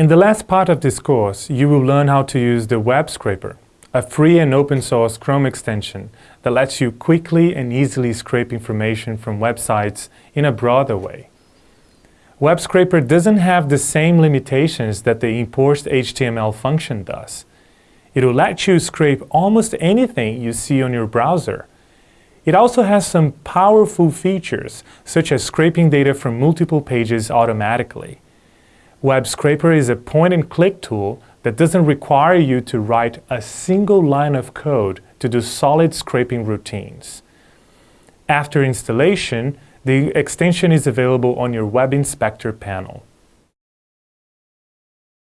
In the last part of this course, you will learn how to use the Web Scraper, a free and open source Chrome extension that lets you quickly and easily scrape information from websites in a broader way. Web Scraper doesn't have the same limitations that the import HTML function does. It will let you scrape almost anything you see on your browser. It also has some powerful features, such as scraping data from multiple pages automatically. Web Scraper is a point-and-click tool that doesn't require you to write a single line of code to do solid scraping routines. After installation, the extension is available on your Web Inspector panel.